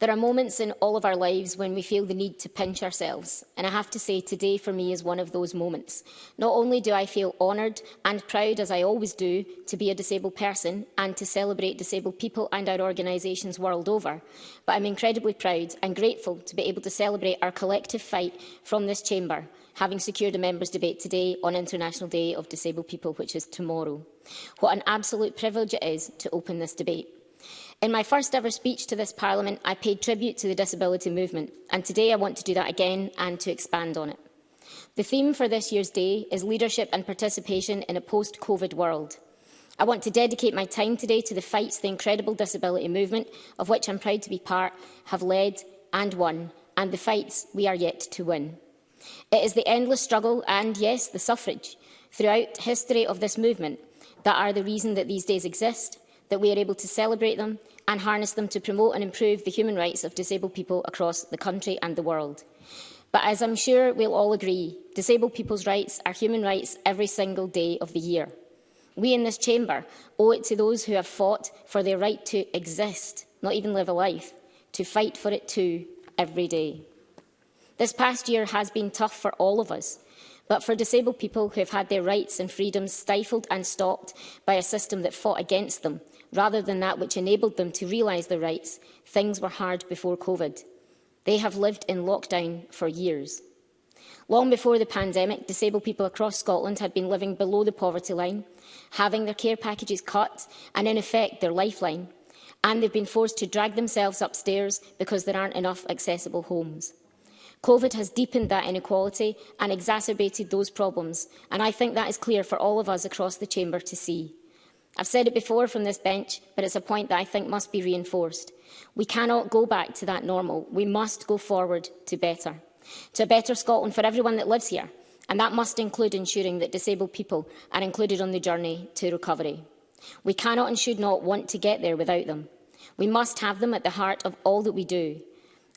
There are moments in all of our lives when we feel the need to pinch ourselves, and I have to say today for me is one of those moments. Not only do I feel honoured and proud, as I always do, to be a disabled person and to celebrate disabled people and our organisations world over, but I'm incredibly proud and grateful to be able to celebrate our collective fight from this chamber, having secured a members' debate today on International Day of Disabled People, which is tomorrow. What an absolute privilege it is to open this debate. In my first ever speech to this Parliament, I paid tribute to the disability movement, and today I want to do that again and to expand on it. The theme for this year's day is leadership and participation in a post-COVID world. I want to dedicate my time today to the fights the incredible disability movement, of which I'm proud to be part, have led and won, and the fights we are yet to win. It is the endless struggle and, yes, the suffrage, throughout history of this movement that are the reason that these days exist that we are able to celebrate them and harness them to promote and improve the human rights of disabled people across the country and the world. But as I'm sure we'll all agree, disabled people's rights are human rights every single day of the year. We in this chamber owe it to those who have fought for their right to exist, not even live a life, to fight for it too every day. This past year has been tough for all of us, but for disabled people who have had their rights and freedoms stifled and stopped by a system that fought against them, rather than that which enabled them to realise their rights, things were hard before COVID. They have lived in lockdown for years. Long before the pandemic, disabled people across Scotland had been living below the poverty line, having their care packages cut and, in effect, their lifeline. And they've been forced to drag themselves upstairs because there aren't enough accessible homes. COVID has deepened that inequality and exacerbated those problems, and I think that is clear for all of us across the Chamber to see. I've said it before from this bench, but it's a point that I think must be reinforced. We cannot go back to that normal. We must go forward to better. To a better Scotland for everyone that lives here. And that must include ensuring that disabled people are included on the journey to recovery. We cannot and should not want to get there without them. We must have them at the heart of all that we do.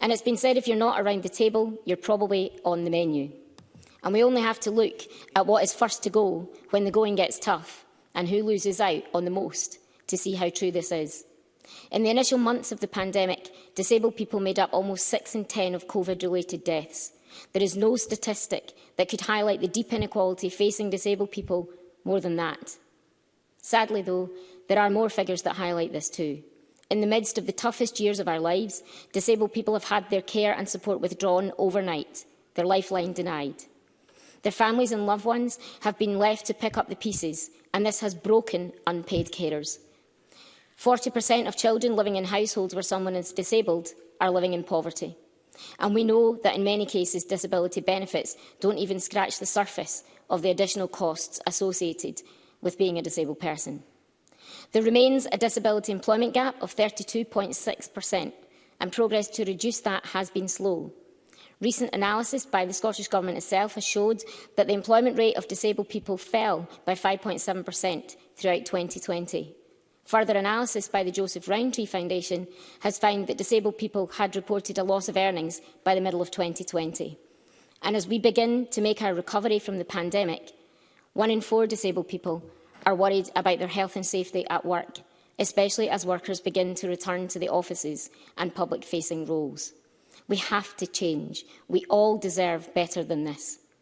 And it's been said if you're not around the table, you're probably on the menu. And we only have to look at what is first to go when the going gets tough and who loses out on the most to see how true this is. In the initial months of the pandemic, disabled people made up almost 6 in 10 of COVID-related deaths. There is no statistic that could highlight the deep inequality facing disabled people more than that. Sadly, though, there are more figures that highlight this too. In the midst of the toughest years of our lives, disabled people have had their care and support withdrawn overnight, their lifeline denied. Their families and loved ones have been left to pick up the pieces, and this has broken unpaid carers. 40% of children living in households where someone is disabled are living in poverty. And we know that in many cases disability benefits don't even scratch the surface of the additional costs associated with being a disabled person. There remains a disability employment gap of 32.6% and progress to reduce that has been slow. Recent analysis by the Scottish Government itself has showed that the employment rate of disabled people fell by 5.7% throughout 2020. Further analysis by the Joseph Rowntree Foundation has found that disabled people had reported a loss of earnings by the middle of 2020. And as we begin to make our recovery from the pandemic, one in four disabled people are worried about their health and safety at work, especially as workers begin to return to the offices and public-facing roles. We have to change. We all deserve better than this.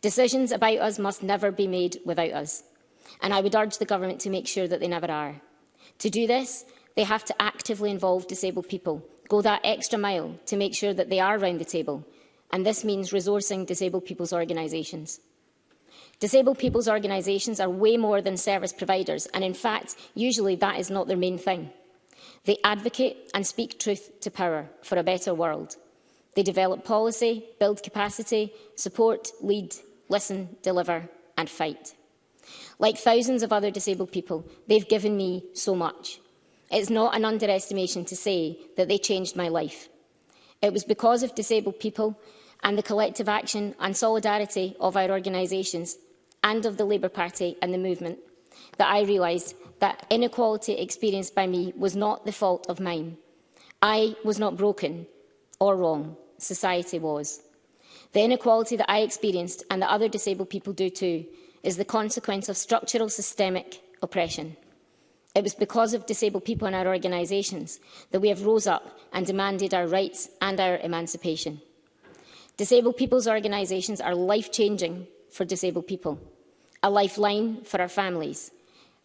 Decisions about us must never be made without us, and I would urge the government to make sure that they never are. To do this, They have to actively involve disabled people, go that extra mile to make sure that they are round the table. And this means resourcing disabled people's organisations. Disabled people's organisations are way more than service providers, and in fact, usually that is not their main thing. They advocate and speak truth to power for a better world. They develop policy, build capacity, support, lead, listen, deliver and fight. Like thousands of other disabled people, they've given me so much. It's not an underestimation to say that they changed my life. It was because of disabled people and the collective action and solidarity of our organisations and of the Labour Party and the movement that I realised that inequality experienced by me was not the fault of mine. I was not broken or wrong. Society was. The inequality that I experienced and that other disabled people do too is the consequence of structural systemic oppression. It was because of disabled people in our organisations that we have rose up and demanded our rights and our emancipation. Disabled people's organisations are life-changing for disabled people, a lifeline for our families,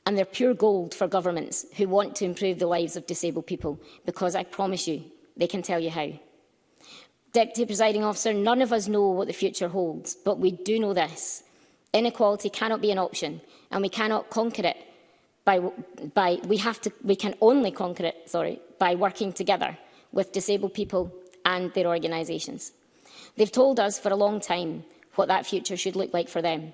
and they're pure gold for governments who want to improve the lives of disabled people, because I promise you, they can tell you how. Deputy Presiding Officer, none of us know what the future holds, but we do know this. Inequality cannot be an option, and we cannot conquer it by, by we have to we can only conquer it sorry by working together with disabled people and their organisations. They've told us for a long time what that future should look like for them.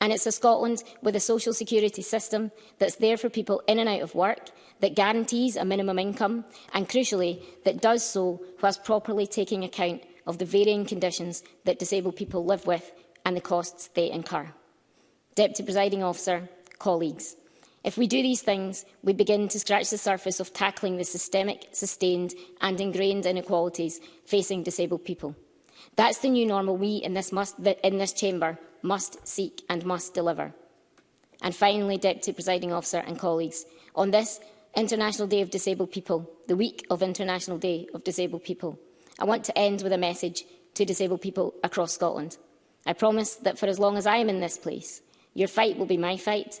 And it's a Scotland with a social security system that's there for people in and out of work, that guarantees a minimum income, and crucially, that does so whilst properly taking account of the varying conditions that disabled people live with and the costs they incur. Deputy Presiding Officer, colleagues, If we do these things, we begin to scratch the surface of tackling the systemic, sustained and ingrained inequalities facing disabled people. That's the new normal we in this, must, in this chamber must seek and must deliver. And finally, Deputy Presiding Officer and colleagues, on this International Day of Disabled People, the week of International Day of Disabled People, I want to end with a message to disabled people across Scotland. I promise that for as long as I am in this place, your fight will be my fight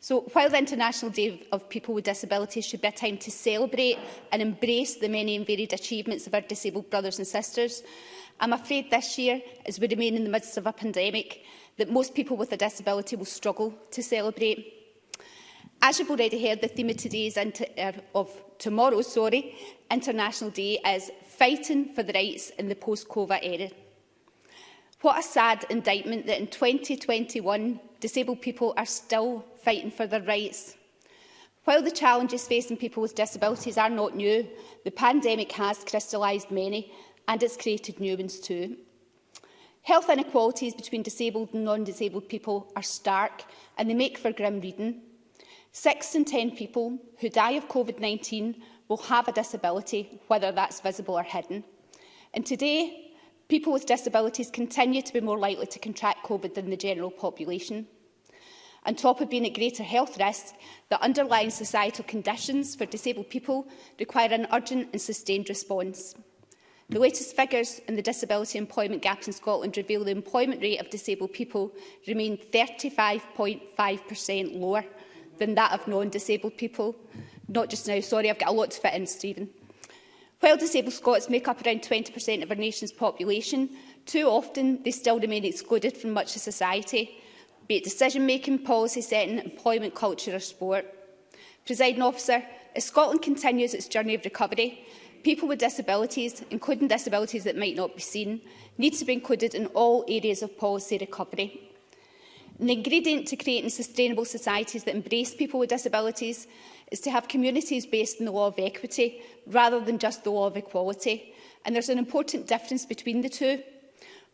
So while the International Day of People with Disabilities should be a time to celebrate and embrace the many and varied achievements of our disabled brothers and sisters, I'm afraid this year, as we remain in the midst of a pandemic, that most people with a disability will struggle to celebrate. As you've already heard, the theme of today's uh, er, of tomorrow, sorry, International Day is fighting for the rights in the post-COVID era. What a sad indictment that in 2021, disabled people are still fighting for their rights. While the challenges facing people with disabilities are not new, the pandemic has crystallised many and it's created new ones too. Health inequalities between disabled and non-disabled people are stark and they make for grim reading. Six in ten people who die of COVID-19 will have a disability, whether that's visible or hidden. And today, people with disabilities continue to be more likely to contract COVID than the general population. On top of being at greater health risk, the underlying societal conditions for disabled people require an urgent and sustained response. The latest figures in the disability employment gap in Scotland reveal the employment rate of disabled people remain 35.5% lower than that of non-disabled people. Not just now, sorry, I've got a lot to fit in, Stephen. While disabled Scots make up around 20% of our nation's population, too often they still remain excluded from much of society, be it decision-making, policy setting, employment culture or sport. Presiding officer, as Scotland continues its journey of recovery, people with disabilities, including disabilities that might not be seen, need to be included in all areas of policy recovery. An ingredient to creating sustainable societies that embrace people with disabilities is to have communities based in the law of equity rather than just the law of equality. And there's an important difference between the two.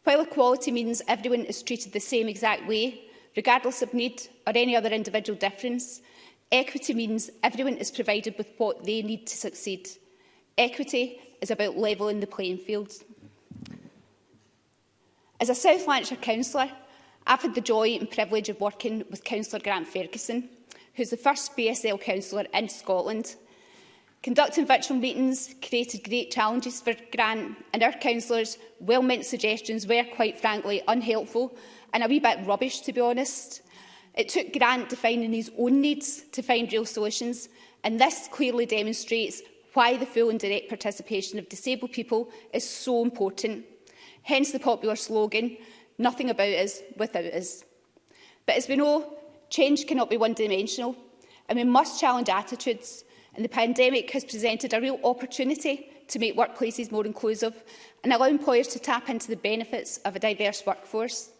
While equality means everyone is treated the same exact way, regardless of need or any other individual difference. Equity means everyone is provided with what they need to succeed. Equity is about levelling the playing field. As a South Lanarkshire councillor, I've had the joy and privilege of working with Councillor Grant Ferguson, who's the first BSL councillor in Scotland. Conducting virtual meetings created great challenges for Grant, and our councillors' well-meant suggestions were, quite frankly, unhelpful and a wee bit rubbish, to be honest. It took Grant defining his own needs to find real solutions, and this clearly demonstrates why the full and direct participation of disabled people is so important. Hence the popular slogan, nothing about us without us. But as we know, change cannot be one-dimensional, and we must challenge attitudes, and the pandemic has presented a real opportunity to make workplaces more inclusive and allow employers to tap into the benefits of a diverse workforce.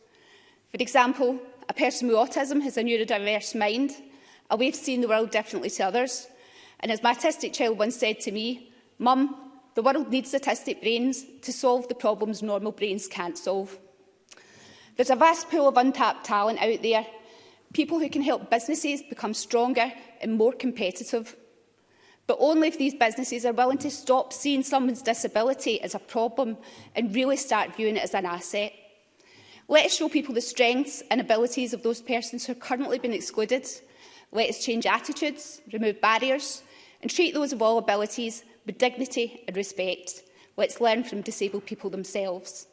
For example, a person with autism has a neurodiverse mind, a way of seeing the world differently to others. And as my autistic child once said to me, Mum, the world needs autistic brains to solve the problems normal brains can't solve. There's a vast pool of untapped talent out there, people who can help businesses become stronger and more competitive. But only if these businesses are willing to stop seeing someone's disability as a problem and really start viewing it as an asset. Let us show people the strengths and abilities of those persons who are currently been excluded. Let us change attitudes, remove barriers and treat those of all abilities with dignity and respect. Let's learn from disabled people themselves.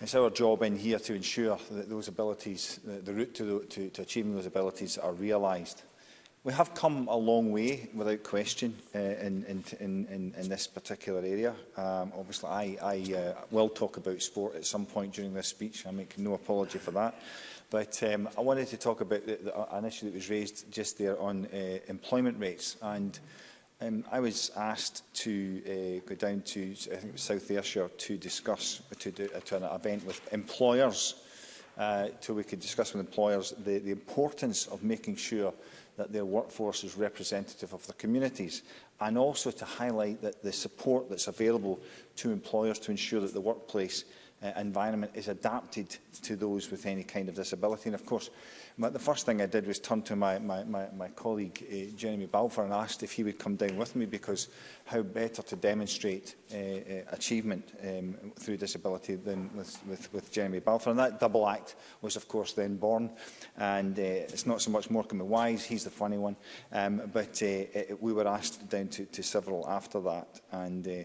it's our job in here to ensure that those abilities, the, the route to, the, to, to achieving those abilities are realised. We have come a long way, without question, uh, in, in, in, in this particular area. Um, obviously, I, I uh, will talk about sport at some point during this speech. I make no apology for that. But um, I wanted to talk about the, the, an issue that was raised just there on uh, employment rates. And um, I was asked to uh, go down to, I think it was South Ayrshire, to discuss, to, do, uh, to an event with employers, uh, so we could discuss with employers the, the importance of making sure that their workforce is representative of the communities and also to highlight that the support that's available to employers to ensure that the workplace Uh, environment is adapted to those with any kind of disability. And of course, my, the first thing I did was turn to my, my, my, my colleague, uh, Jeremy Balfour, and asked if he would come down with me because how better to demonstrate uh, uh, achievement um, through disability than with, with, with Jeremy Balfour. And that double act was, of course, then born. And uh, it's not so much Morecambe and Wise, he's the funny one, um, but uh, it, we were asked down to, to several after that. And, uh,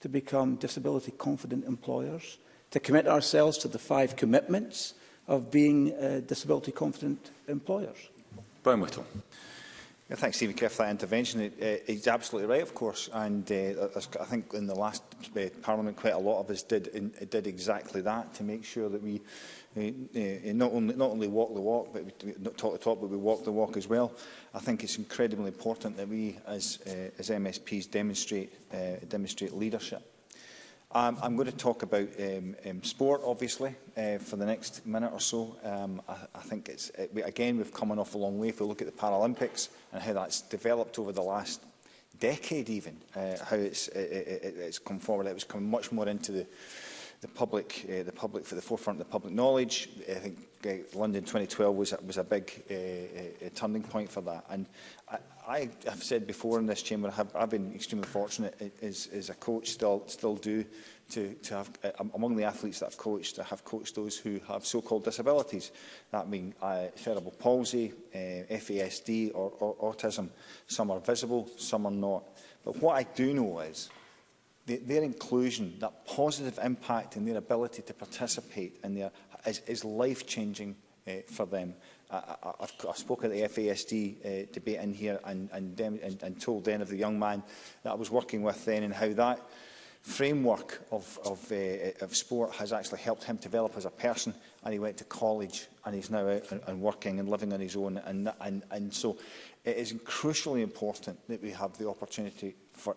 to become disability confident employers, to commit ourselves to the five commitments of being uh, disability confident employers? Brian Whittle. Yeah, thanks, Stephen Kerr, for that intervention. It, uh, he's absolutely right, of course, and uh, I think in the last uh, Parliament, quite a lot of us did in, did exactly that to make sure that we uh, uh, not only not only walk the walk, but we not talk the talk, but we walk the walk as well. I think it's incredibly important that we, as uh, as MSPs, demonstrate uh, demonstrate leadership Um, I'm going to talk about um, um, sport, obviously, uh, for the next minute or so. Um, I, I think it's, it, we, again, we've come an awful long way if we look at the Paralympics and how that's developed over the last decade even, uh, how it's, it, it, it's come forward. It was coming much more into the, the public, uh, the public for the forefront of the public knowledge. I think uh, London 2012 was, was a big uh, uh, turning point for that. And I, I have said before in this chamber, I have, I've been extremely fortunate as, as a coach, still, still do, to, to have, uh, among the athletes that I've coached, I have coached those who have so-called disabilities. That mean uh, cerebral palsy, uh, FASD or, or autism. Some are visible, some are not. But what I do know is the, their inclusion, that positive impact and their ability to participate in their, is, is life-changing uh, for them. I, I, I've, I've spoken at the FASD uh, debate in here and, and, and, and told then of the young man that I was working with then and how that framework of, of, uh, uh, of sport has actually helped him develop as a person and he went to college and he's now out and, and working and living on his own and, and, and so it is crucially important that we have the opportunity for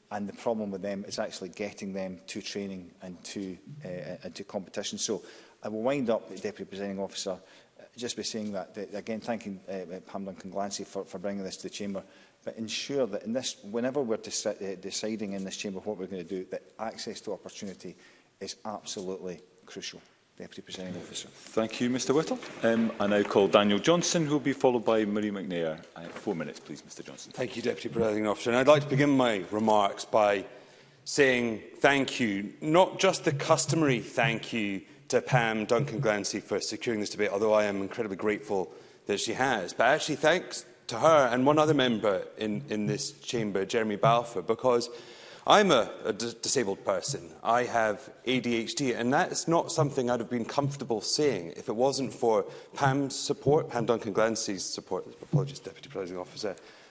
And the problem with them is actually getting them to training and to, uh, and uh, to competition. So I will wind up, Deputy Presenting Officer, just be saying that, that again, thanking uh, uh Pam Duncan-Glancy for, for bringing this to the Chamber, but ensure that in this, whenever we're uh, deciding in this Chamber what we're going to do, that access to opportunity is absolutely crucial. Deputy Presiding Officer. Thank you, Mr Whittle. Um, I now call Daniel Johnson, who will be followed by Marie McNair. have uh, four minutes, please, Mr Johnson. Thank you, Deputy Presiding Officer. And I'd like to begin my remarks by saying thank you, not just the customary thank you to Pam Duncan Glancy for securing this debate, although I am incredibly grateful that she has. But actually, thanks to her and one other member in, in this chamber, Jeremy Balfour, because I'm a, a disabled person. I have ADHD, and that's not something I'd have been comfortable saying if it wasn't for Pam's support, Pam Duncan Glancy's support, apologies, Deputy Presiding Officer,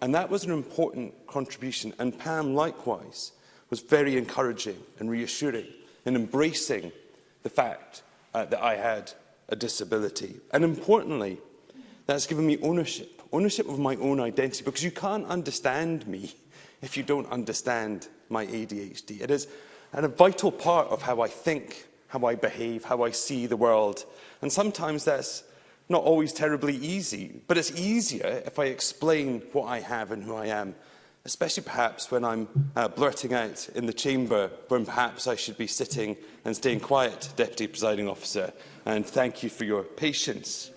And that was an important contribution. And Pam, likewise, was very encouraging and reassuring and embracing the fact uh, that I had a disability. And importantly, that's given me ownership, ownership of my own identity, because you can't understand me if you don't understand my ADHD. It is and a vital part of how I think, how I behave, how I see the world. And sometimes that's not always terribly easy, but it's easier if I explain what I have and who I am especially perhaps when I'm uh, blurting out in the chamber when perhaps I should be sitting and staying quiet, Deputy Presiding Officer, and thank you for your patience.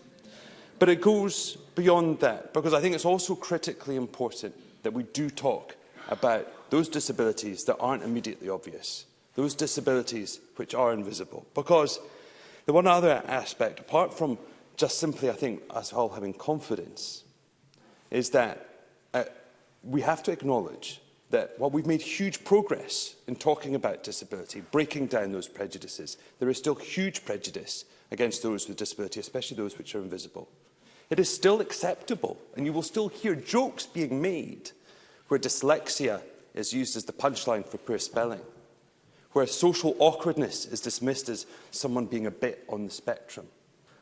But it goes beyond that, because I think it's also critically important that we do talk about those disabilities that aren't immediately obvious, those disabilities which are invisible. Because the one other aspect, apart from just simply, I think, us all having confidence, is that uh, we have to acknowledge that while we've made huge progress in talking about disability, breaking down those prejudices, there is still huge prejudice against those with disability, especially those which are invisible. It is still acceptable, and you will still hear jokes being made where dyslexia is used as the punchline for poor spelling, where social awkwardness is dismissed as someone being a bit on the spectrum,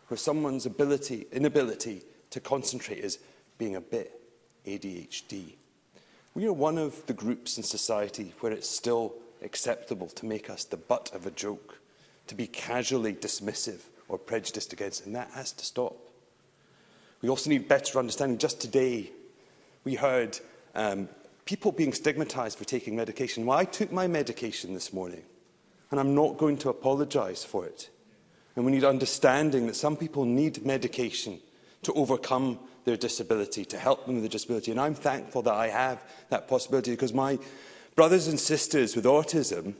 where someone's ability, inability to concentrate is being a bit ADHD. We are one of the groups in society where it's still acceptable to make us the butt of a joke, to be casually dismissive or prejudiced against, and that has to stop. We also need better understanding. Just today, we heard um, people being stigmatized for taking medication. Well, I took my medication this morning, and I'm not going to apologize for it. And we need understanding that some people need medication to overcome their disability, to help them with their disability. And I'm thankful that I have that possibility because my brothers and sisters with autism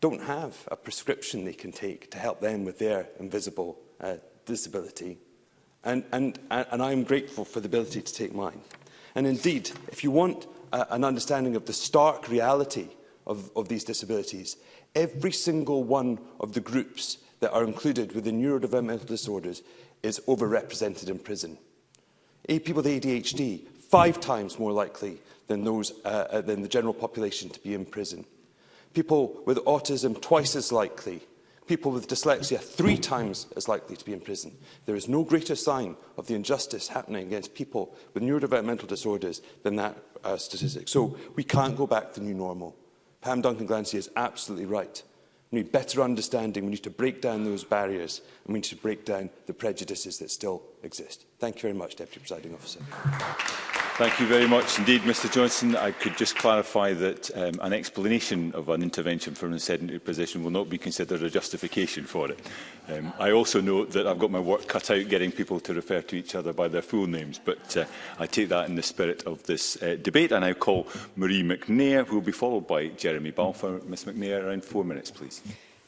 don't have a prescription they can take to help them with their invisible uh, disability. And, and, and I'm grateful for the ability to take mine. And indeed, if you want uh, an understanding of the stark reality of, of these disabilities, every single one of the groups that are included within neurodevelopmental disorders is overrepresented in prison people with ADHD five times more likely than, those, uh, uh, than the general population to be in prison. People with autism twice as likely. People with dyslexia three times as likely to be in prison. There is no greater sign of the injustice happening against people with neurodevelopmental disorders than that uh, statistic. So we can't go back to the new normal. Pam Duncan Glancy is absolutely right. We need better understanding. We need to break down those barriers and we need to break down the prejudices that still exist. Thank you very much, Deputy Presiding Officer. Thank you very much indeed, Mr Johnson. I could just clarify that um, an explanation of an intervention from a sedentary position will not be considered a justification for it. Um, I also note that I've got my work cut out getting people to refer to each other by their full names, but uh, I take that in the spirit of this uh, debate. I now call Marie McNair, who will be followed by Jeremy Balfour. Ms McNair, around four minutes, please.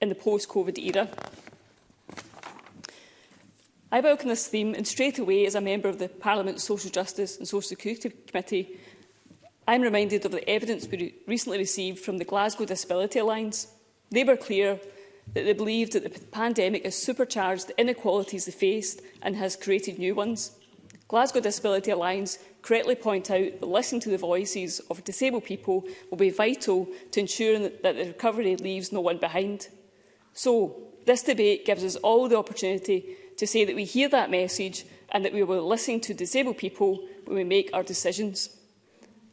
in the post-COVID era. I welcome this theme and straight away, as a member of the Parliament's Social Justice and Social Security Committee, I'm reminded of the evidence we recently received from the Glasgow Disability Alliance. They were clear that they believed that the pandemic has supercharged the inequalities they faced and has created new ones. Glasgow Disability Alliance correctly point out that listening to the voices of disabled people will be vital to ensuring that the recovery leaves no one behind. So, this debate gives us all the opportunity to say that we hear that message and that we will listen to disabled people when we make our decisions.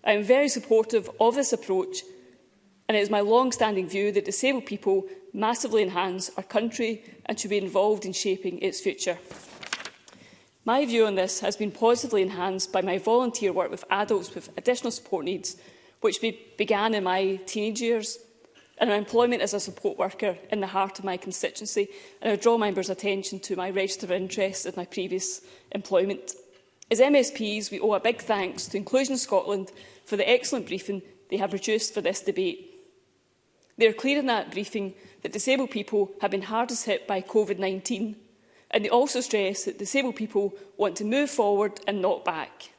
I am very supportive of this approach and it is my long-standing view that disabled people massively enhance our country and should be involved in shaping its future. My view on this has been positively enhanced by my volunteer work with adults with additional support needs, which be began in my teenage years and employment as a support worker in the heart of my constituency, and I draw members' attention to my register of interest of my previous employment. As MSPs, we owe a big thanks to Inclusion Scotland for the excellent briefing they have produced for this debate. They are clear in that briefing that disabled people have been hardest hit by COVID-19, and they also stress that disabled people want to move forward and not back.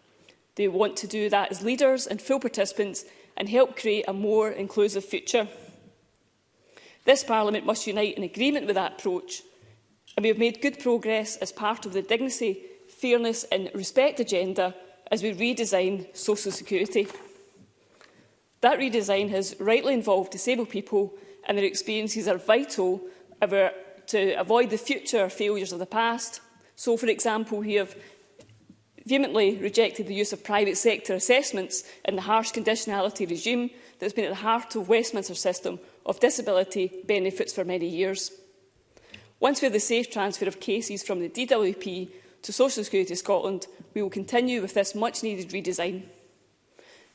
They want to do that as leaders and full participants and help create a more inclusive future. This Parliament must unite in agreement with that approach, and we have made good progress as part of the dignity, fairness and respect agenda as we redesign social security. That redesign has rightly involved disabled people and their experiences are vital to avoid the future failures of the past. So, for example, we have vehemently rejected the use of private sector assessments and the harsh conditionality regime that has been at the heart of Westminster's system of disability benefits for many years. Once we have the safe transfer of cases from the DWP to Social Security Scotland, we will continue with this much-needed redesign.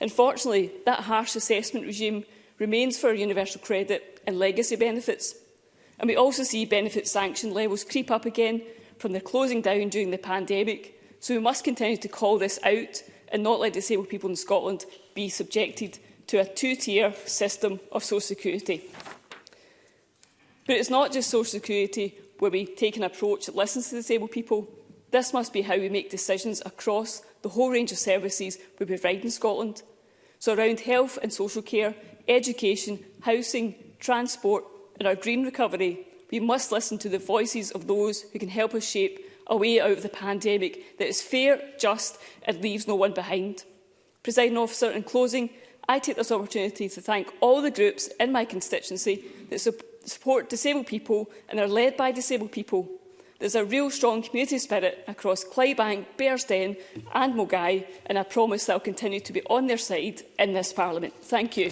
Unfortunately, that harsh assessment regime remains for universal credit and legacy benefits, and we also see benefit sanction levels creep up again from their closing down during the pandemic, so we must continue to call this out and not let disabled people in Scotland be subjected to a two-tier system of social security. But it's not just social security where we take an approach that listens to disabled people. This must be how we make decisions across the whole range of services we provide in Scotland. So around health and social care, education, housing, transport and our green recovery, we must listen to the voices of those who can help us shape a way out of the pandemic that is fair, just and leaves no one behind. Presiding officer, in closing, I take this opportunity to thank all the groups in my constituency that su support disabled people and are led by disabled people. There's a real strong community spirit across Clydebank, Bearsden and Mogai, and I promise that I'll continue to be on their side in this Parliament. Thank you.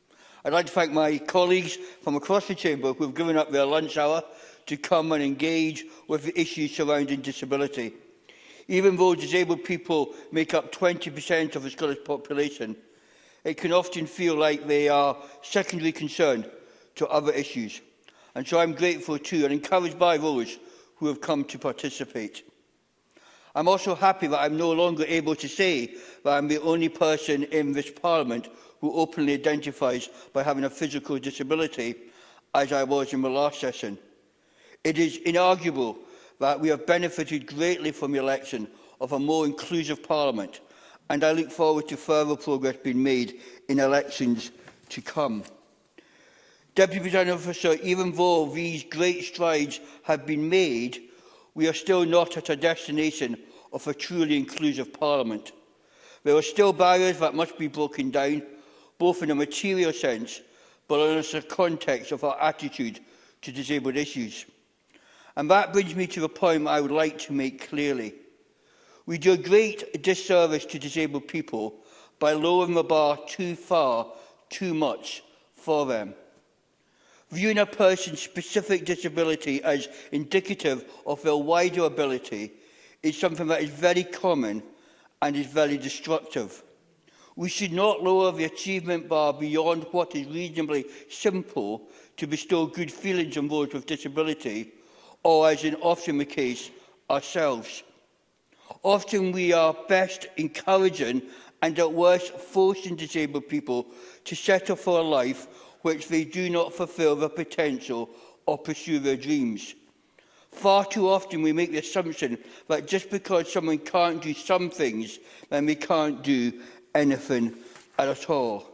I'd like to thank my colleagues from across the Chamber who have given up their lunch hour to come and engage with the issues surrounding disability. Even though disabled people make up 20% of the Scottish population, it can often feel like they are secondary concerned to other issues. And so I'm grateful to and encouraged by those who have come to participate. I'm also happy that I'm no longer able to say that I'm the only person in this Parliament who openly identifies by having a physical disability, as I was in the last session. It is inarguable that we have benefited greatly from the election of a more inclusive Parliament, and I look forward to further progress being made in elections to come. Deputy Presiding Officer, even though these great strides have been made, we are still not at a destination of a truly inclusive Parliament. There are still barriers that must be broken down, both in a material sense, but also in the context of our attitude to disabled issues. And that brings me to the point I would like to make clearly. We do a great disservice to disabled people by lowering the bar too far, too much for them viewing a person's specific disability as indicative of their wider ability is something that is very common and is very destructive. We should not lower the achievement bar beyond what is reasonably simple to bestow good feelings on those with disability, or as in often the case, ourselves. Often we are best encouraging and at worst forcing disabled people to settle for a life which they do not fulfil their potential or pursue their dreams. Far too often we make the assumption that just because someone can't do some things, then they can't do anything at all.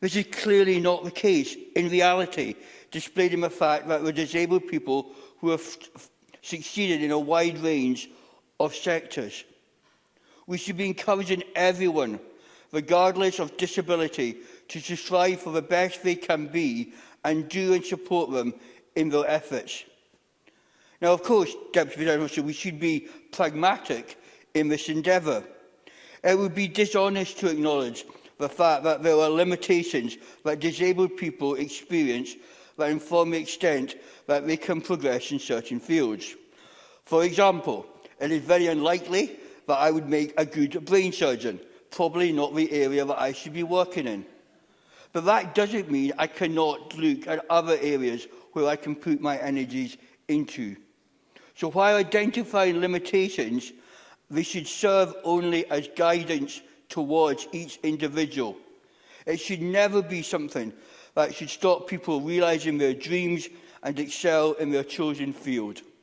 This is clearly not the case in reality, displayed in the fact that the disabled people who have succeeded in a wide range of sectors. We should be encouraging everyone, regardless of disability, to, strive for the best they can be and do and support them in their efforts. Now, of course, Deputy President we should be pragmatic in this endeavour. It would be dishonest to acknowledge the fact that there are limitations that disabled people experience that inform the extent that they can progress in certain fields. For example, it is very unlikely that I would make a good brain surgeon, probably not the area that I should be working in. But that doesn't mean I cannot look at other areas where I can put my energies into. So while identifying limitations, they should serve only as guidance towards each individual. It should never be something that should stop people realizing their dreams and excel in their chosen field.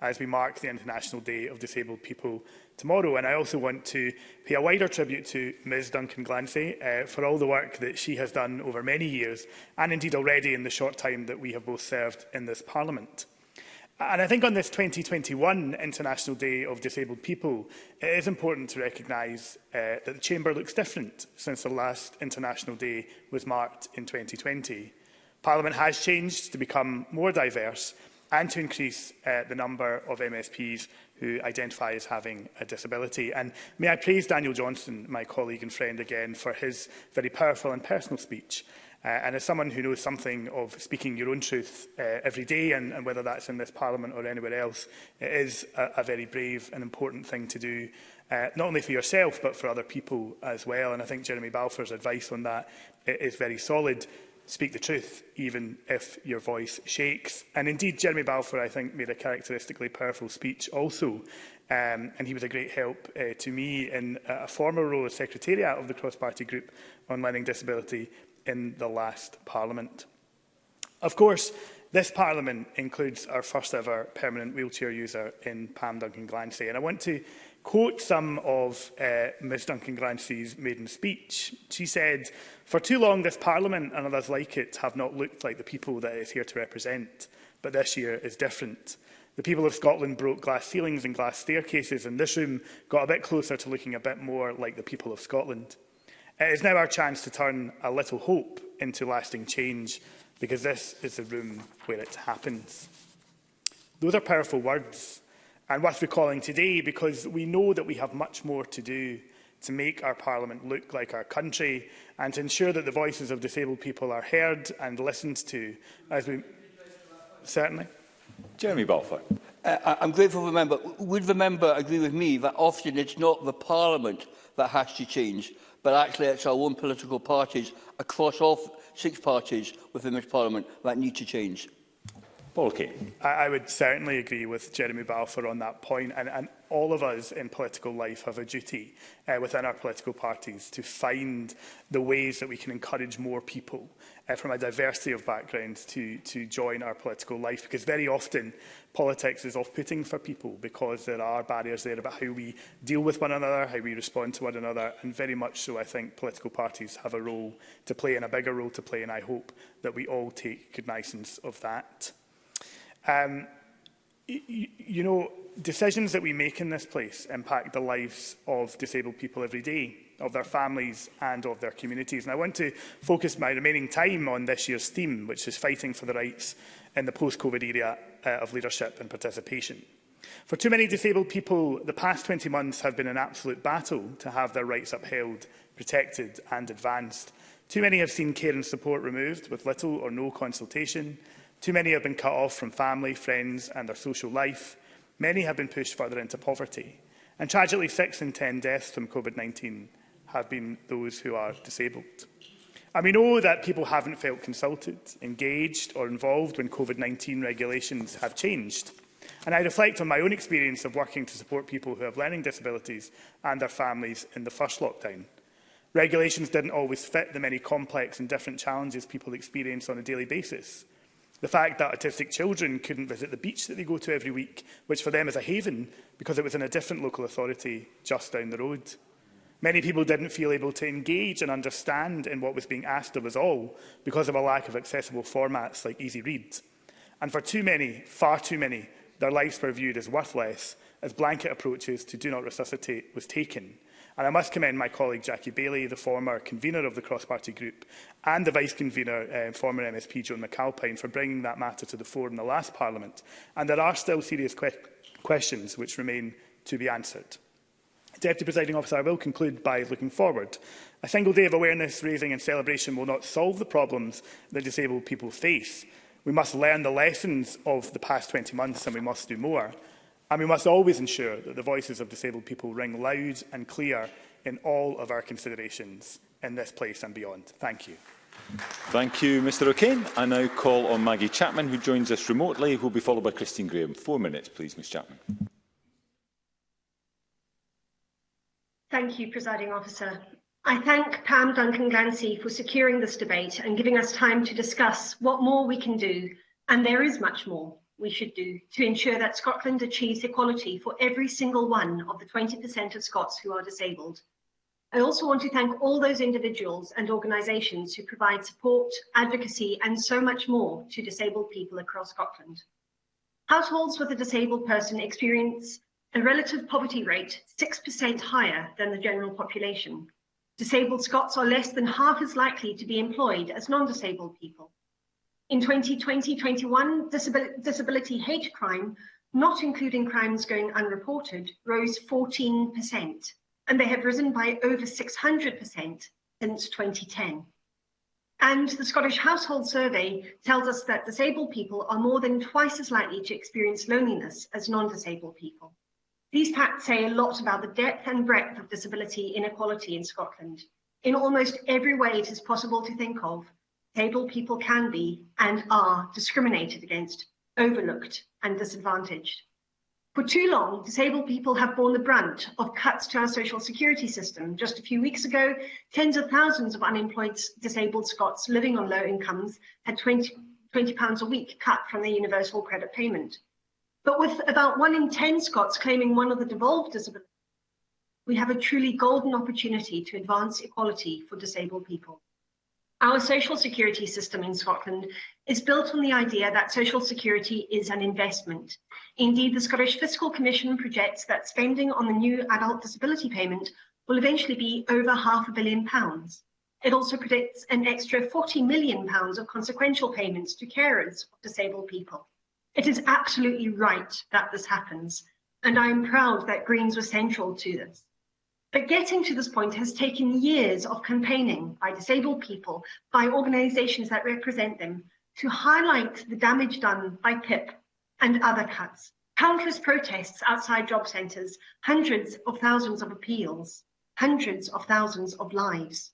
as we mark the International Day of Disabled People tomorrow. And I also want to pay a wider tribute to Ms Duncan Glancy uh, for all the work that she has done over many years, and indeed already in the short time that we have both served in this Parliament. And I think on this 2021 International Day of Disabled People, it is important to recognise uh, that the Chamber looks different since the last International Day was marked in 2020. Parliament has changed to become more diverse and to increase uh, the number of MSPs who identify as having a disability. And may I praise Daniel Johnson, my colleague and friend again, for his very powerful and personal speech. Uh, and as someone who knows something of speaking your own truth uh, every day, and, and whether that's in this Parliament or anywhere else, it is a, a very brave and important thing to do, uh, not only for yourself, but for other people as well. And I think Jeremy Balfour's advice on that is very solid. Speak the truth, even if your voice shakes. And indeed, Jeremy Balfour, I think, made a characteristically powerful speech also um, and he was a great help uh, to me in uh, a former role as Secretariat of the Cross-Party Group on Learning Disability in the last Parliament. Of course, this Parliament includes our first ever permanent wheelchair user in Pam Duncan Glancy. And I want to quote some of uh, Ms Duncan Glancy's maiden speech. She said, For too long this Parliament and others like it have not looked like the people that it is here to represent. But this year is different. The people of Scotland broke glass ceilings and glass staircases and this room got a bit closer to looking a bit more like the people of Scotland. Uh, it is now our chance to turn a little hope into lasting change, because this is the room where it happens. Those are powerful words, and worth recalling today, because we know that we have much more to do to make our Parliament look like our country and to ensure that the voices of disabled people are heard and listened to as we... Certainly. Jeremy Balfour. Uh, I'm grateful for the member. Would the member agree with me that often it's not the Parliament that has to change, but actually it's our own political parties across all six parties within this Parliament that need to change. Paul Kane. I, I would certainly agree with Jeremy Balfour on that point, and, and all of us in political life have a duty uh, within our political parties to find the ways that we can encourage more people uh, from a diversity of backgrounds to, to join our political life because very often politics is off-putting for people because there are barriers there about how we deal with one another, how we respond to one another and very much so I think political parties have a role to play and a bigger role to play and I hope that we all take cognizance of that. Um, you know, decisions that we make in this place impact the lives of disabled people every day of their families and of their communities. And I want to focus my remaining time on this year's theme, which is fighting for the rights in the post-COVID era uh, of leadership and participation. For too many disabled people, the past 20 months have been an absolute battle to have their rights upheld, protected and advanced. Too many have seen care and support removed with little or no consultation. Too many have been cut off from family, friends and their social life. Many have been pushed further into poverty. And tragically, six in 10 deaths from COVID-19 have been those who are disabled. And we know that people haven't felt consulted, engaged or involved when COVID-19 regulations have changed. And I reflect on my own experience of working to support people who have learning disabilities and their families in the first lockdown. Regulations didn't always fit the many complex and different challenges people experience on a daily basis. The fact that autistic children couldn't visit the beach that they go to every week, which for them is a haven because it was in a different local authority just down the road. Many people didn't feel able to engage and understand in what was being asked of us all because of a lack of accessible formats like Easy Read. And for too many, far too many, their lives were viewed as worthless as blanket approaches to Do Not Resuscitate was taken. And I must commend my colleague Jackie Bailey, the former convener of the cross-party group, and the vice-convener, um, eh, former MSP Joan McAlpine, for bringing that matter to the fore in the last Parliament. And there are still serious que questions which remain to be answered. Deputy Presiding Officer, I will conclude by looking forward. A single day of awareness raising and celebration will not solve the problems that disabled people face. We must learn the lessons of the past 20 months and we must do more. And we must always ensure that the voices of disabled people ring loud and clear in all of our considerations in this place and beyond. Thank you. Thank you, Mr O'Kane. I now call on Maggie Chapman, who joins us remotely, who will be followed by Christine Graham. Four minutes, please, Ms Chapman. Thank you, Presiding Officer. I thank Pam Duncan-Glancy for securing this debate and giving us time to discuss what more we can do, and there is much more we should do, to ensure that Scotland achieves equality for every single one of the 20% of Scots who are disabled. I also want to thank all those individuals and organisations who provide support, advocacy and so much more to disabled people across Scotland. Households with a disabled person experience and relative poverty rate 6% higher than the general population. Disabled Scots are less than half as likely to be employed as non-disabled people. In 2020-21, disability, disability hate crime, not including crimes going unreported, rose 14%, and they have risen by over 600% since 2010. And the Scottish Household Survey tells us that disabled people are more than twice as likely to experience loneliness as non-disabled people. These facts say a lot about the depth and breadth of disability inequality in Scotland. In almost every way it is possible to think of, disabled people can be and are discriminated against, overlooked and disadvantaged. For too long, disabled people have borne the brunt of cuts to our social security system. Just a few weeks ago, tens of thousands of unemployed disabled Scots living on low incomes had 20, £20 a week cut from their universal credit payment. But with about one in 10 Scots claiming one of the devolved disabilities, we have a truly golden opportunity to advance equality for disabled people. Our social security system in Scotland is built on the idea that social security is an investment. Indeed, the Scottish Fiscal Commission projects that spending on the new adult disability payment will eventually be over half a billion pounds. It also predicts an extra 40 million pounds of consequential payments to carers of disabled people. It is absolutely right that this happens, and I'm proud that Greens were central to this. But getting to this point has taken years of campaigning by disabled people, by organisations that represent them, to highlight the damage done by PIP and other cuts. Countless protests outside job centres, hundreds of thousands of appeals, hundreds of thousands of lives.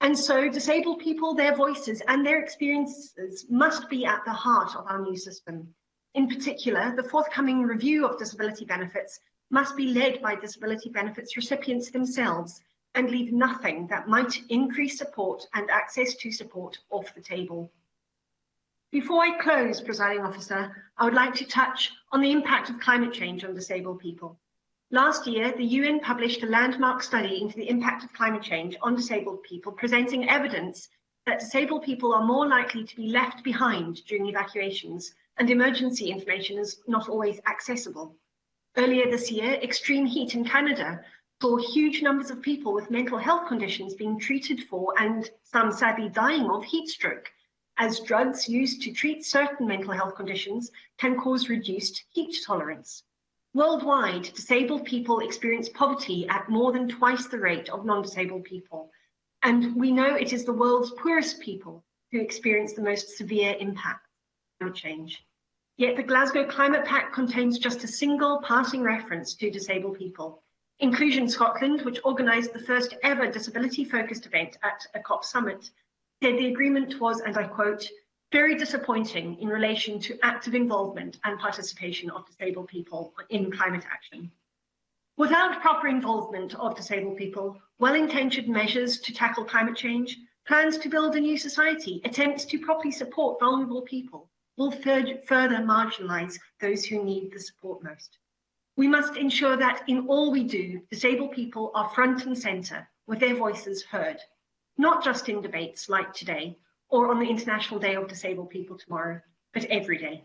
And so disabled people, their voices and their experiences must be at the heart of our new system. In particular, the forthcoming review of disability benefits must be led by disability benefits recipients themselves and leave nothing that might increase support and access to support off the table. Before I close, presiding officer, I would like to touch on the impact of climate change on disabled people. Last year, the UN published a landmark study into the impact of climate change on disabled people, presenting evidence that disabled people are more likely to be left behind during evacuations and emergency information is not always accessible. Earlier this year, extreme heat in Canada saw huge numbers of people with mental health conditions being treated for and some sadly dying of heat stroke, as drugs used to treat certain mental health conditions can cause reduced heat tolerance. Worldwide, disabled people experience poverty at more than twice the rate of non-disabled people. And we know it is the world's poorest people who experience the most severe impact of climate change. Yet the Glasgow Climate Pact contains just a single passing reference to disabled people. Inclusion Scotland, which organised the first ever disability-focused event at a COP summit, said the agreement was, and I quote, very disappointing in relation to active involvement and participation of disabled people in climate action. Without proper involvement of disabled people, well-intentioned measures to tackle climate change, plans to build a new society, attempts to properly support vulnerable people will further marginalize those who need the support most. We must ensure that in all we do, disabled people are front and center with their voices heard, not just in debates like today, or on the International Day of Disabled People tomorrow, but every day.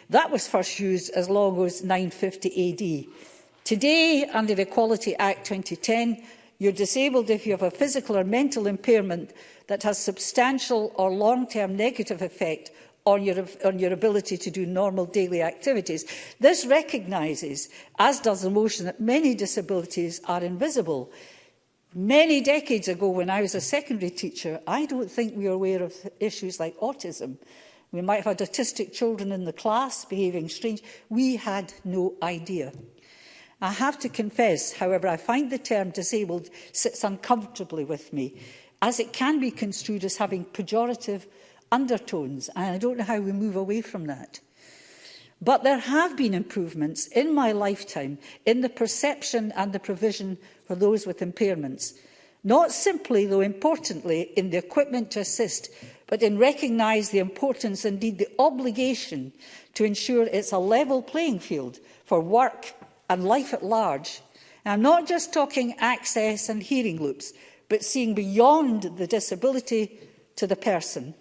That was first used as long as 950 AD. Today, under the Equality Act 2010, you're disabled if you have a physical or mental impairment that has substantial or long-term negative effect on your, on your ability to do normal daily activities. This recognises, as does the motion, that many disabilities are invisible. Many decades ago, when I was a secondary teacher, I don't think we were aware of issues like autism. We might have had autistic children in the class behaving strange. We had no idea. I have to confess, however, I find the term disabled sits uncomfortably with me, as it can be construed as having pejorative undertones, and I don't know how we move away from that. But there have been improvements in my lifetime in the perception and the provision for those with impairments. Not simply, though importantly, in the equipment to assist, but in recognise the importance, indeed the obligation, to ensure it's a level playing field for work and life at large. And I'm not just talking access and hearing loops, but seeing beyond the disability to the person.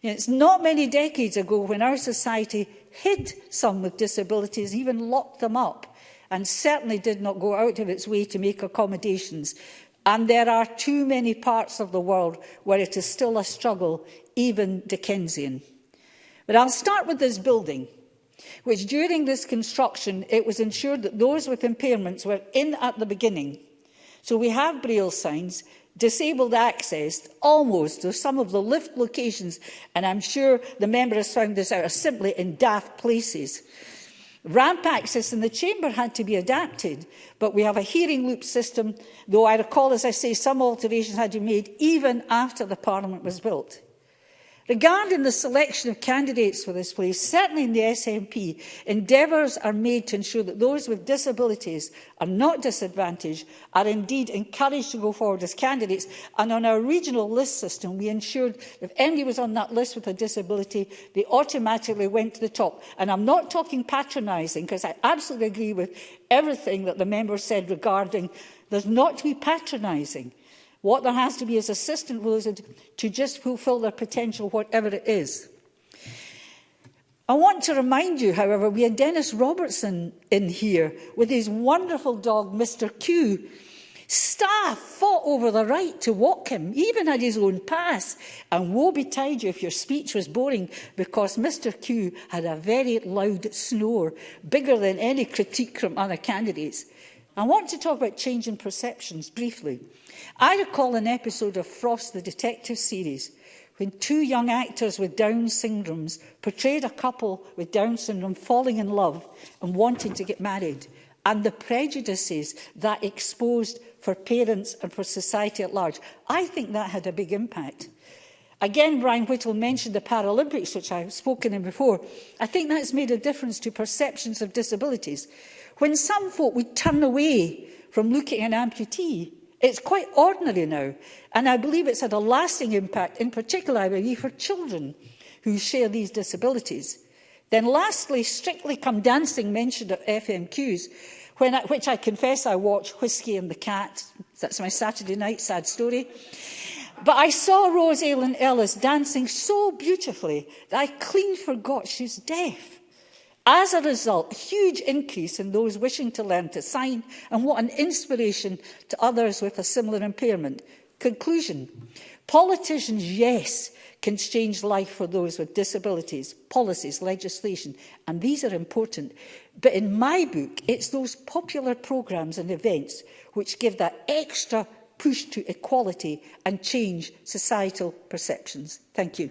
You know, it's not many decades ago when our society hid some with disabilities, even locked them up, and certainly did not go out of its way to make accommodations And there are too many parts of the world where it is still a struggle, even Dickensian. But I'll start with this building, which during this construction, it was ensured that those with impairments were in at the beginning. So we have braille signs, disabled access almost to some of the lift locations, and I'm sure the member has found this out, are simply in daft places. Ramp access in the chamber had to be adapted, but we have a hearing loop system, though I recall, as I say, some alterations had to be made even after the Parliament was built. Regarding the selection of candidates for this place, certainly in the SNP, endeavours are made to ensure that those with disabilities are not disadvantaged, are indeed encouraged to go forward as candidates. And on our regional list system, we ensured if anybody was on that list with a disability, they automatically went to the top. And I'm not talking patronising, because I absolutely agree with everything that the member said regarding there's not to be patronising. What there has to be is assistant rules to just fulfill their potential, whatever it is. I want to remind you, however, we had Dennis Robertson in here with his wonderful dog, Mr. Q. Staff fought over the right to walk him, even had his own pass. And woe betide you if your speech was boring, because Mr. Q had a very loud snore, bigger than any critique from other candidates. I want to talk about change in perceptions briefly. I recall an episode of Frost the Detective series when two young actors with Down syndromes portrayed a couple with Down syndrome falling in love and wanting to get married and the prejudices that exposed for parents and for society at large. I think that had a big impact. Again, Brian Whittle mentioned the Paralympics, which I've spoken in before. I think that's made a difference to perceptions of disabilities. When some folk would turn away from looking at an amputee, it's quite ordinary now. And I believe it's had a lasting impact, in particular, I believe, for children who share these disabilities. Then lastly, Strictly Come Dancing mentioned at FMQs, when I, which I confess I watch Whiskey and the Cat. That's my Saturday night sad story. But I saw Rose Aylin Ellis dancing so beautifully that I clean forgot she's deaf. As a result, a huge increase in those wishing to learn to sign, and what an inspiration to others with a similar impairment. Conclusion. Politicians, yes, can change life for those with disabilities, policies, legislation, and these are important. But in my book, it's those popular programmes and events which give that extra push to equality and change societal perceptions. Thank you.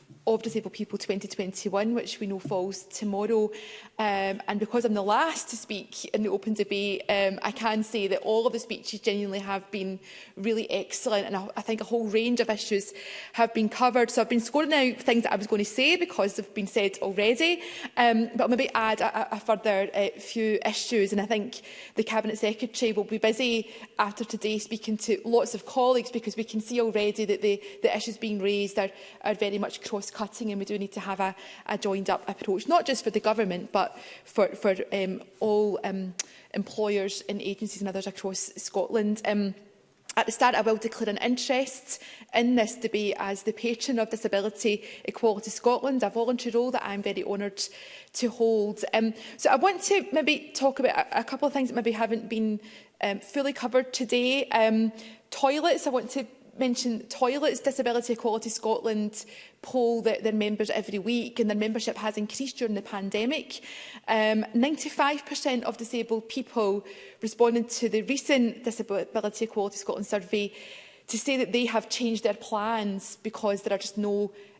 of Disabled People 2021, which we know falls tomorrow. Um, and because I'm the last to speak in the open debate, um, I can say that all of the speeches genuinely have been really excellent. And I, I think a whole range of issues have been covered. So I've been scoring out things that I was going to say because they've been said already. Um, but I'll maybe add a, a further uh, few issues. And I think the Cabinet Secretary will be busy after today speaking to lots of colleagues because we can see already that the, the issues being raised are, are very much cross cost-cutting and we do need to have a, a joined-up approach, not just for the government, but for, for um, all um, employers and agencies and others across Scotland. Um, At the start, I will declare an interest in this debate as the patron of Disability Equality Scotland, a voluntary role that I'm very honoured to hold. Um, so I want to maybe talk about a, a couple of things that maybe haven't been um, fully covered today. Um, toilets, I want to mentioned toilets. Disability Equality Scotland poll that their members every week and their membership has increased during the pandemic. 95% um, of disabled people responded to the recent Disability Equality Scotland survey to say that they have changed their plans because there are just no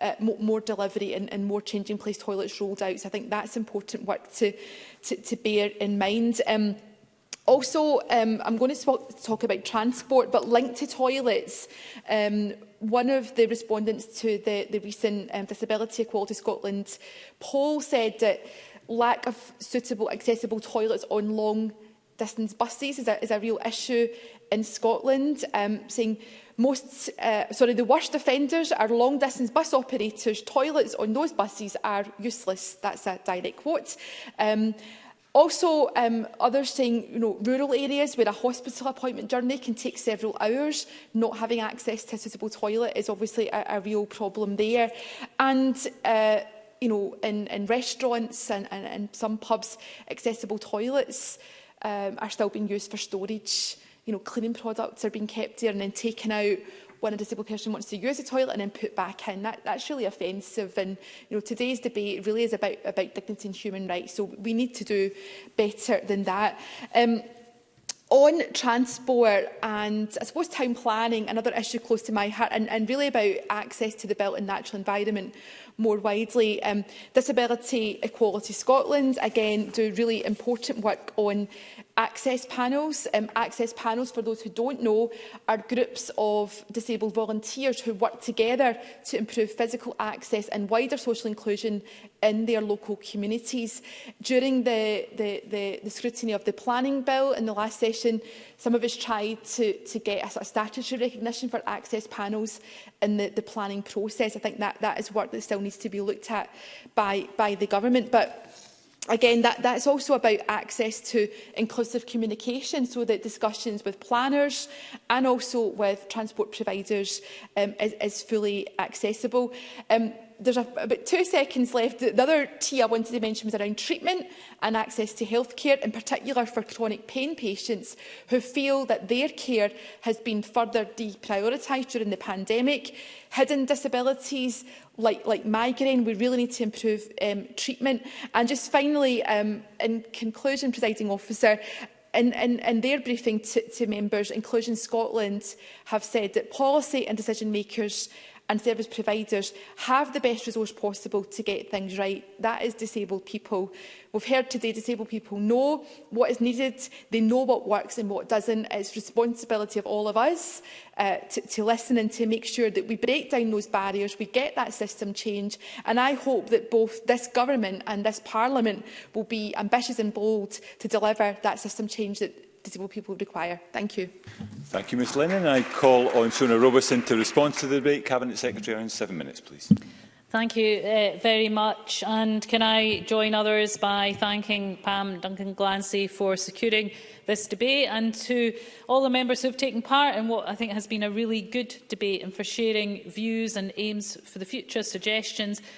uh, more, more delivery and, and more changing place toilets rolled out. So I think that's important work to, to, to bear in mind. Um, also, um, I'm going to talk about transport, but linked to toilets. Um, one of the respondents to the, the recent um, Disability Equality Scotland poll said that lack of suitable accessible toilets on long distance buses is a, is a real issue in Scotland, um, saying most, uh, sorry, the worst offenders are long distance bus operators. Toilets on those buses are useless. That's a direct quote. Um, Also, um, others saying, you know, rural areas where a hospital appointment journey can take several hours, not having access to a suitable toilet is obviously a, a real problem there. And uh, you know, in, in restaurants and, and, and some pubs, accessible toilets um, are still being used for storage. You know, cleaning products are being kept there and then taken out when a disabled person wants to use the toilet and then put back in. That, that's really offensive. And you know, today's debate really is about, about dignity and human rights. So we need to do better than that. Um, on transport and I suppose town planning, another issue close to my heart and, and really about access to the built and natural environment more widely. Um, Disability Equality Scotland, again, do really important work on Access panels, um, access panels for those who don't know, are groups of disabled volunteers who work together to improve physical access and wider social inclusion in their local communities. During the, the, the, the scrutiny of the planning bill in the last session, some of us tried to, to get a sort of statutory recognition for access panels in the, the planning process. I think that, that is work that still needs to be looked at by, by the government. But again, that, that's also about access to inclusive communication so that discussions with planners and also with transport providers um, is, is fully accessible. Um, there's a, about two seconds left. The, the other T I wanted to mention was around treatment and access to healthcare, in particular for chronic pain patients who feel that their care has been further deprioritised during the pandemic. Hidden disabilities like, like migraine, we really need to improve um, treatment. And just finally, um, in conclusion, presiding officer, in, in, in their briefing to, to members, Inclusion Scotland have said that policy and decision makers and service providers have the best resource possible to get things right. That is disabled people. We've heard today disabled people know what is needed, they know what works and what doesn't. It's responsibility of all of us uh, to, to listen and to make sure that we break down those barriers, we get that system change. And I hope that both this government and this parliament will be ambitious and bold to deliver that system change that disabled people require. Thank you. Thank you, Ms Lennon. I call on Shona Robertson to respond to the debate. Cabinet Secretary, in seven minutes, please. Thank you uh, very much. And can I join others by thanking Pam Duncan Glancy for securing this debate and to all the members who have taken part in what I think has been a really good debate and for sharing views and aims for the future, suggestions,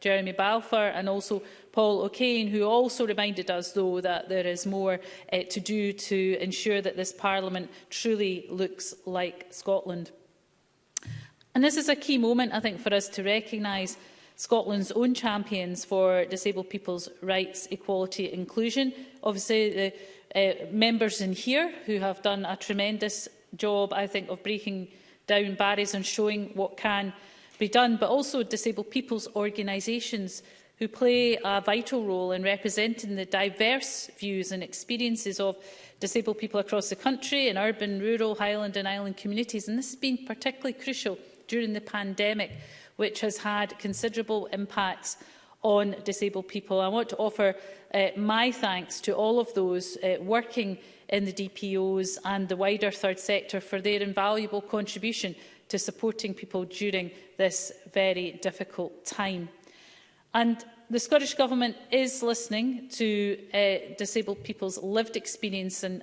Jeremy Balfour, and also Paul O'Kane, who also reminded us, though, that there is more uh, to do to ensure that this Parliament truly looks like Scotland. And this is a key moment, I think, for us to recognise Scotland's own champions for disabled people's rights, equality, inclusion. Obviously, the uh, members in here who have done a tremendous job, I think, of breaking down barriers and showing what can be done, but also disabled people's organisations who play a vital role in representing the diverse views and experiences of disabled people across the country in urban, rural, highland and island communities. And this has been particularly crucial during the pandemic, which has had considerable impacts on disabled people. I want to offer uh, my thanks to all of those uh, working in the DPOs and the wider third sector for their invaluable contribution to supporting people during this very difficult time. And the Scottish Government is listening to uh, disabled people's lived experience and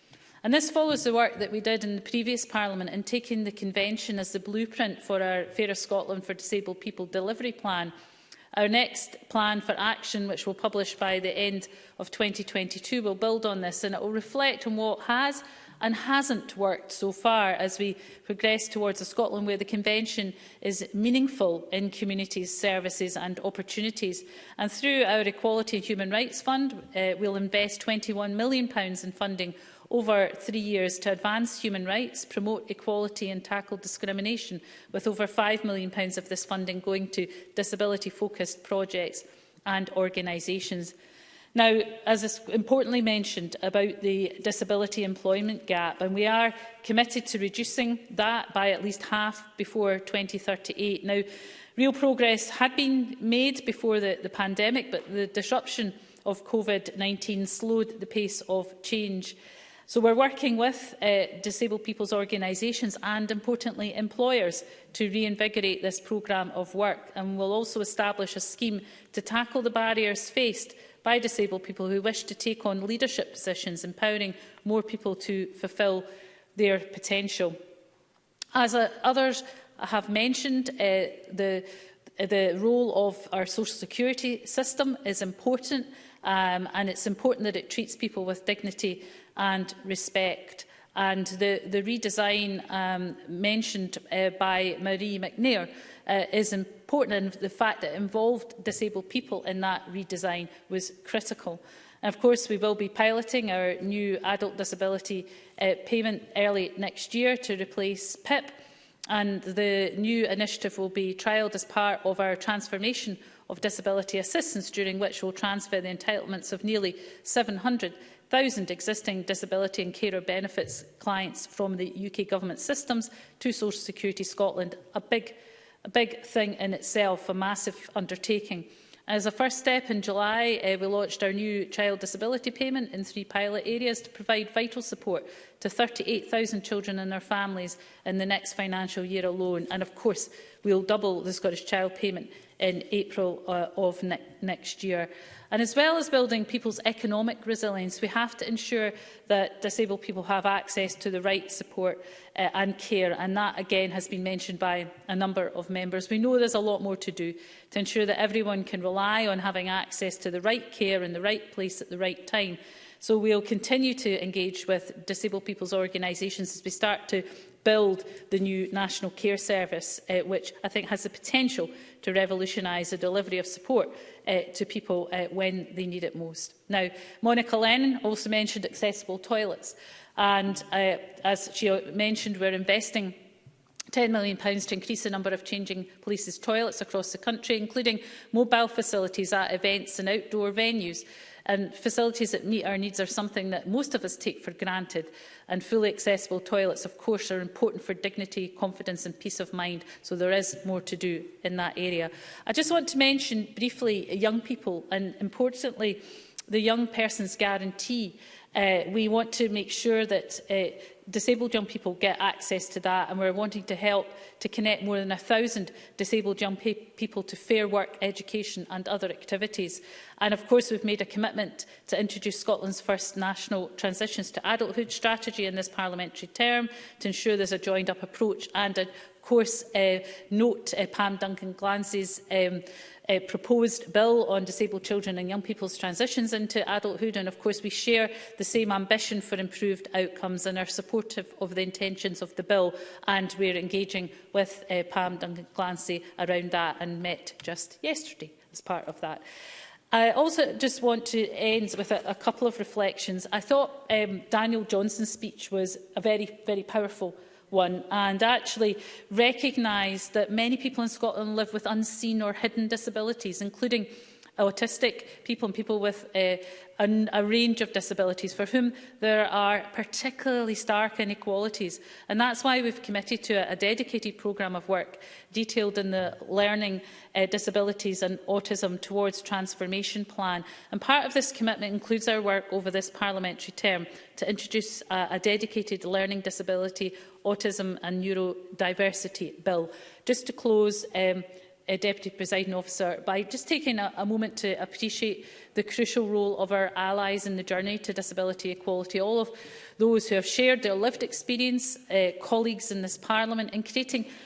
And this follows the work that we did in the previous Parliament in taking the Convention as the blueprint for our Fairer Scotland for Disabled People delivery plan. Our next plan for action, which we'll publish by the end of 2022, will build on this and it will reflect on what has and hasn't worked so far as we progress towards a Scotland where the Convention is meaningful in communities, services and opportunities. And through our Equality and Human Rights Fund, uh, we'll invest £21 million in funding over three years to advance human rights, promote equality and tackle discrimination, with over £5 million of this funding going to disability-focused projects and organisations. Now, as is importantly mentioned about the disability employment gap, and we are committed to reducing that by at least half before 2038. Now, real progress had been made before the, the pandemic, but the disruption of COVID-19 slowed the pace of change. So we're working with uh, disabled people's organisations and, importantly, employers to reinvigorate this programme of work. And we'll also establish a scheme to tackle the barriers faced by disabled people who wish to take on leadership positions, empowering more people to fulfil their potential. As uh, others have mentioned, uh, the, the role of our social security system is important um, and it's important that it treats people with dignity and respect. And the, the redesign um, mentioned uh, by Marie McNair uh, is important and the fact that it involved disabled people in that redesign was critical. And of course, we will be piloting our new adult disability uh, payment early next year to replace PIP. And the new initiative will be trialled as part of our transformation of disability assistance, during which we'll transfer the entitlements of nearly 700 1,000 existing disability and carer benefits clients from the UK Government systems to Social Security Scotland. A big, a big thing in itself, a massive undertaking. As a first step in July, uh, we launched our new child disability payment in three pilot areas to provide vital support to 38,000 children and their families in the next financial year alone. And of course, we'll double the Scottish Child Payment in April uh, of ne next year. And as well as building people's economic resilience, we have to ensure that disabled people have access to the right support uh, and care. And that, again, has been mentioned by a number of members. We know there's a lot more to do to ensure that everyone can rely on having access to the right care in the right place at the right time. So we'll continue to engage with disabled people's organisations as we start to build the new National Care Service, uh, which I think has the potential to revolutionise the delivery of support uh, to people uh, when they need it most. Now, Monica Lennon also mentioned accessible toilets. And uh, as she mentioned, we're investing £10 million to increase the number of changing police's toilets across the country, including mobile facilities at events and outdoor venues. And facilities that meet our needs are something that most of us take for granted. And fully accessible toilets, of course, are important for dignity, confidence and peace of mind. So there is more to do in that area. I just want to mention briefly young people and importantly the young person's guarantee. Uh, we want to make sure that uh, disabled young people get access to that and we're wanting to help to connect more than 1,000 disabled young pe people to fair work, education and other activities. And of course we've made a commitment to introduce Scotland's first national transitions to adulthood strategy in this parliamentary term to ensure there's a joined up approach and of course uh, note uh, Pam Duncan Glancy's um, uh, proposed bill on disabled children and young people's transitions into adulthood. And of course, we share the same ambition for improved outcomes and are supportive of the intentions of the bill. And we're engaging with uh, Pam Duncan Clancy around that and met just yesterday as part of that. I also just want to end with a, a couple of reflections. I thought um, Daniel Johnson's speech was a very, very powerful one and actually recognise that many people in Scotland live with unseen or hidden disabilities, including autistic people and people with a, uh, an, a range of disabilities for whom there are particularly stark inequalities. And that's why we've committed to a, a dedicated programme of work detailed in the Learning uh, Disabilities and Autism Towards Transformation Plan. And part of this commitment includes our work over this parliamentary term to introduce a, a dedicated learning disability Autism and Neurodiversity Bill. Just to close, um, uh, Deputy Presiding Officer, by just taking a, a moment to appreciate the crucial role of our allies in the journey to disability equality, all of those who have shared their lived experience, uh, colleagues in this Parliament, in creating